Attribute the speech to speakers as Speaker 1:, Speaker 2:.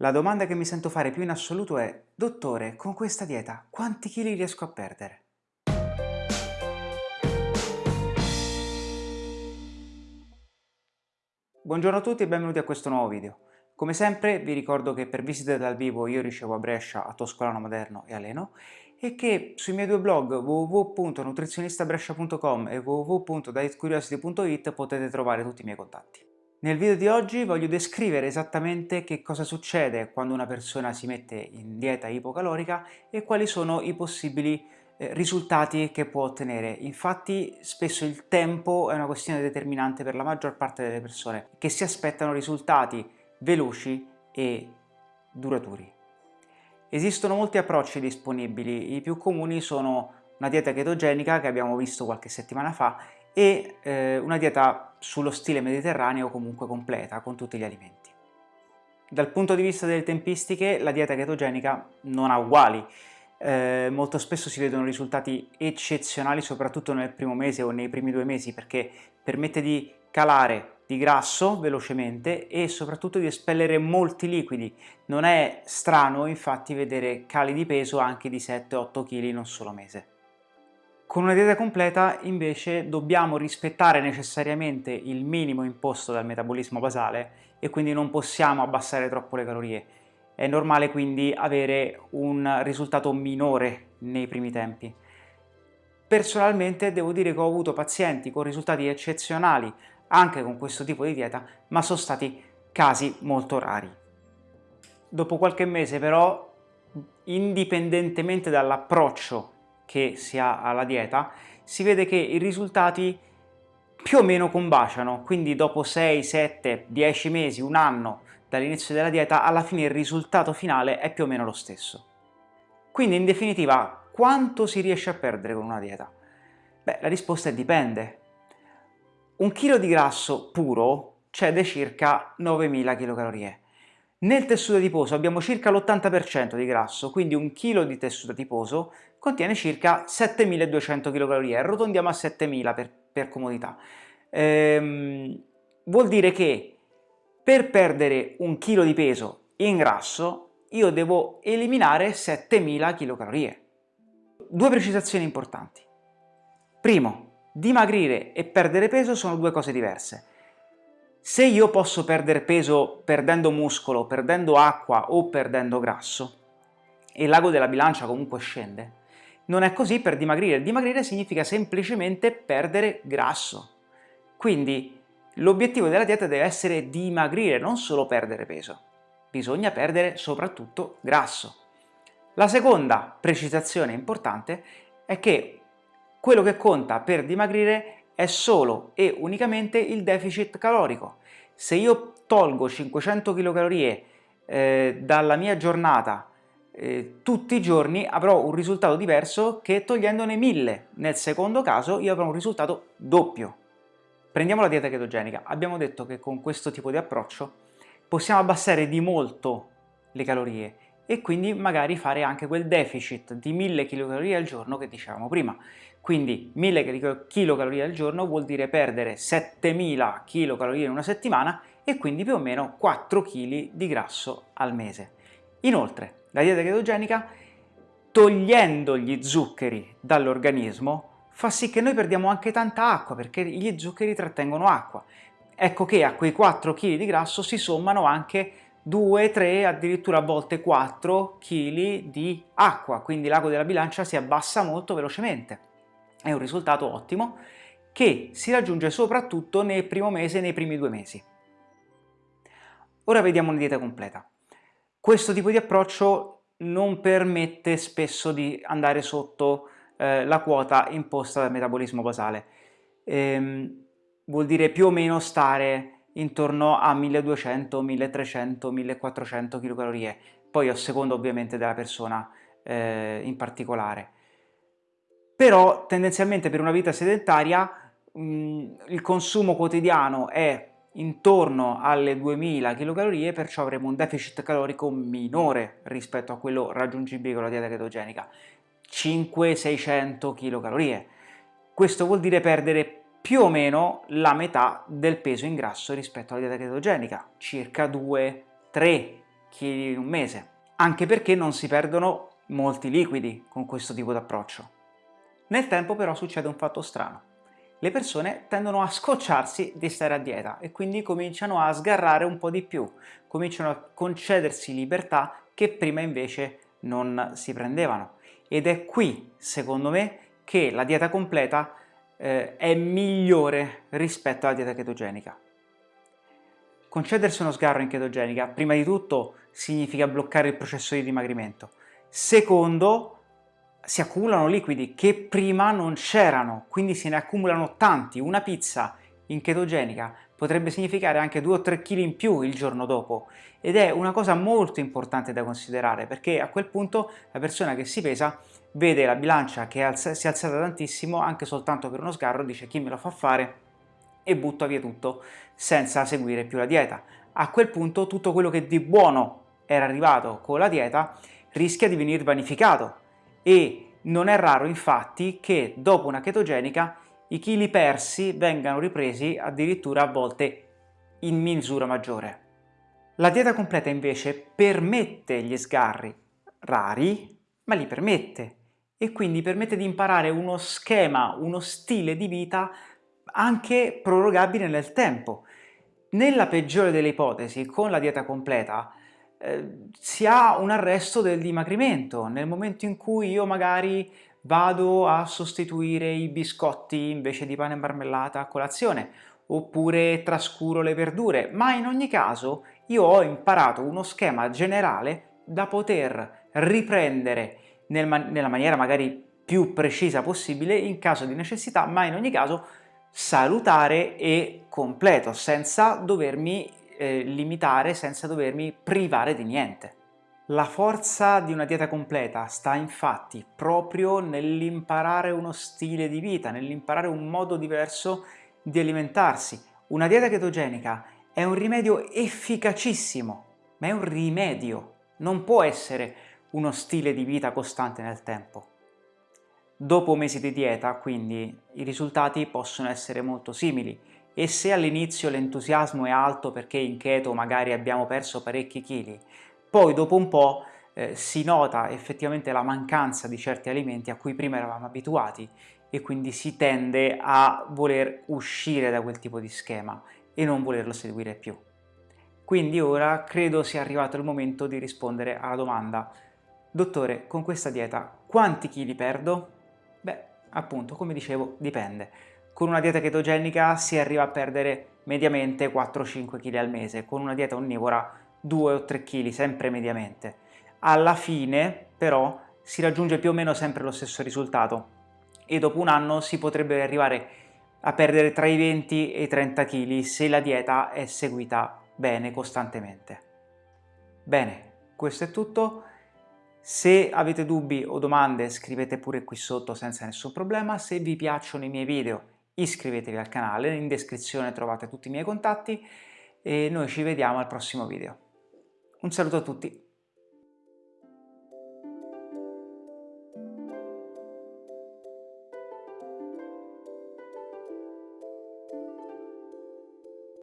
Speaker 1: La domanda che mi sento fare più in assoluto è Dottore, con questa dieta quanti chili riesco a perdere? Buongiorno a tutti e benvenuti a questo nuovo video. Come sempre vi ricordo che per visite dal vivo io ricevo a Brescia, a Toscolano Maderno e a Leno e che sui miei due blog www.nutrizionistabrescia.com e www.dietcuriosity.it potete trovare tutti i miei contatti. Nel video di oggi voglio descrivere esattamente che cosa succede quando una persona si mette in dieta ipocalorica e quali sono i possibili eh, risultati che può ottenere. Infatti spesso il tempo è una questione determinante per la maggior parte delle persone che si aspettano risultati veloci e duraturi. Esistono molti approcci disponibili, i più comuni sono una dieta chetogenica che abbiamo visto qualche settimana fa e eh, una dieta sullo stile mediterraneo comunque completa, con tutti gli alimenti. Dal punto di vista delle tempistiche, la dieta chetogenica non ha uguali. Eh, molto spesso si vedono risultati eccezionali, soprattutto nel primo mese o nei primi due mesi, perché permette di calare di grasso velocemente e soprattutto di espellere molti liquidi. Non è strano infatti vedere cali di peso anche di 7-8 kg in un solo mese. Con una dieta completa invece dobbiamo rispettare necessariamente il minimo imposto dal metabolismo basale e quindi non possiamo abbassare troppo le calorie. È normale quindi avere un risultato minore nei primi tempi. Personalmente devo dire che ho avuto pazienti con risultati eccezionali anche con questo tipo di dieta, ma sono stati casi molto rari. Dopo qualche mese però, indipendentemente dall'approccio che si ha alla dieta, si vede che i risultati più o meno combaciano, quindi dopo 6, 7, 10 mesi, un anno dall'inizio della dieta, alla fine il risultato finale è più o meno lo stesso. Quindi in definitiva, quanto si riesce a perdere con una dieta? Beh, la risposta è dipende. Un chilo di grasso puro cede circa 9000 kcal. Nel tessuto adiposo abbiamo circa l'80% di grasso, quindi un chilo di tessuto adiposo contiene circa 7200 kcal, arrotondiamo a 7000 per, per comodità. Ehm, vuol dire che per perdere un chilo di peso in grasso io devo eliminare 7000 kcal. Due precisazioni importanti. Primo, dimagrire e perdere peso sono due cose diverse. Se io posso perdere peso perdendo muscolo, perdendo acqua o perdendo grasso, e l'ago della bilancia comunque scende, non è così per dimagrire. Dimagrire significa semplicemente perdere grasso. Quindi l'obiettivo della dieta deve essere dimagrire, non solo perdere peso. Bisogna perdere soprattutto grasso. La seconda precisazione importante è che quello che conta per dimagrire è solo e unicamente il deficit calorico. Se io tolgo 500 kcal eh, dalla mia giornata eh, tutti i giorni avrò un risultato diverso che togliendone 1000. Nel secondo caso io avrò un risultato doppio. Prendiamo la dieta chetogenica. Abbiamo detto che con questo tipo di approccio possiamo abbassare di molto le calorie e quindi magari fare anche quel deficit di 1000 kcal al giorno che dicevamo prima. Quindi 1000 kcal al giorno vuol dire perdere 7000 kcal in una settimana e quindi più o meno 4 kg di grasso al mese. Inoltre, la dieta chetogenica, togliendo gli zuccheri dall'organismo, fa sì che noi perdiamo anche tanta acqua, perché gli zuccheri trattengono acqua. Ecco che a quei 4 kg di grasso si sommano anche 2, 3, addirittura a volte 4 kg di acqua, quindi l'ago della bilancia si abbassa molto velocemente. È un risultato ottimo che si raggiunge soprattutto nel primo mese e nei primi due mesi. Ora vediamo una dieta completa. Questo tipo di approccio non permette spesso di andare sotto eh, la quota imposta dal metabolismo basale. Ehm, vuol dire più o meno stare intorno a 1200, 1300, 1400 kcal, poi a seconda ovviamente della persona eh, in particolare. Però tendenzialmente per una vita sedentaria mh, il consumo quotidiano è intorno alle 2000 kcal, perciò avremo un deficit calorico minore rispetto a quello raggiungibile con la dieta chetogenica, 500-600 kcal. Questo vuol dire perdere più o meno la metà del peso in grasso rispetto alla dieta chetogenica, circa 2-3 kg in un mese, anche perché non si perdono molti liquidi con questo tipo di approccio. Nel tempo però succede un fatto strano. Le persone tendono a scocciarsi di stare a dieta e quindi cominciano a sgarrare un po' di più, cominciano a concedersi libertà che prima invece non si prendevano. Ed è qui, secondo me, che la dieta completa eh, è migliore rispetto alla dieta chetogenica. Concedersi uno sgarro in chetogenica, prima di tutto, significa bloccare il processo di dimagrimento. Secondo, si accumulano liquidi che prima non c'erano, quindi se ne accumulano tanti. Una pizza in chetogenica potrebbe significare anche 2 o 3 kg in più il giorno dopo ed è una cosa molto importante da considerare perché a quel punto la persona che si pesa vede la bilancia che si è alzata tantissimo anche soltanto per uno sgarro, dice chi me lo fa fare e butta via tutto senza seguire più la dieta. A quel punto tutto quello che di buono era arrivato con la dieta rischia di venire vanificato e non è raro infatti che dopo una chetogenica i chili persi vengano ripresi addirittura a volte in misura maggiore. La dieta completa invece permette gli sgarri, rari, ma li permette e quindi permette di imparare uno schema, uno stile di vita anche prorogabile nel tempo. Nella peggiore delle ipotesi, con la dieta completa, eh, si ha un arresto del dimagrimento. Nel momento in cui io magari vado a sostituire i biscotti invece di pane e marmellata a colazione, oppure trascuro le verdure, ma in ogni caso io ho imparato uno schema generale da poter riprendere nel man nella maniera magari più precisa possibile in caso di necessità, ma in ogni caso salutare e completo, senza dovermi eh, limitare, senza dovermi privare di niente. La forza di una dieta completa sta infatti proprio nell'imparare uno stile di vita, nell'imparare un modo diverso di alimentarsi. Una dieta chetogenica è un rimedio efficacissimo, ma è un rimedio, non può essere uno stile di vita costante nel tempo. Dopo mesi di dieta, quindi, i risultati possono essere molto simili e se all'inizio l'entusiasmo è alto perché in keto magari abbiamo perso parecchi chili, poi dopo un po' eh, si nota effettivamente la mancanza di certi alimenti a cui prima eravamo abituati e quindi si tende a voler uscire da quel tipo di schema e non volerlo seguire più. Quindi ora credo sia arrivato il momento di rispondere alla domanda Dottore, con questa dieta quanti chili perdo? Beh, appunto, come dicevo, dipende. Con una dieta chetogenica si arriva a perdere mediamente 4-5 kg al mese, con una dieta onnivora 2 o 3 kg, sempre mediamente. Alla fine, però, si raggiunge più o meno sempre lo stesso risultato e dopo un anno si potrebbe arrivare a perdere tra i 20 e i 30 kg se la dieta è seguita bene, costantemente. Bene, questo è tutto. Se avete dubbi o domande scrivete pure qui sotto senza nessun problema. Se vi piacciono i miei video iscrivetevi al canale, in descrizione trovate tutti i miei contatti e noi ci vediamo al prossimo video. Un saluto a tutti!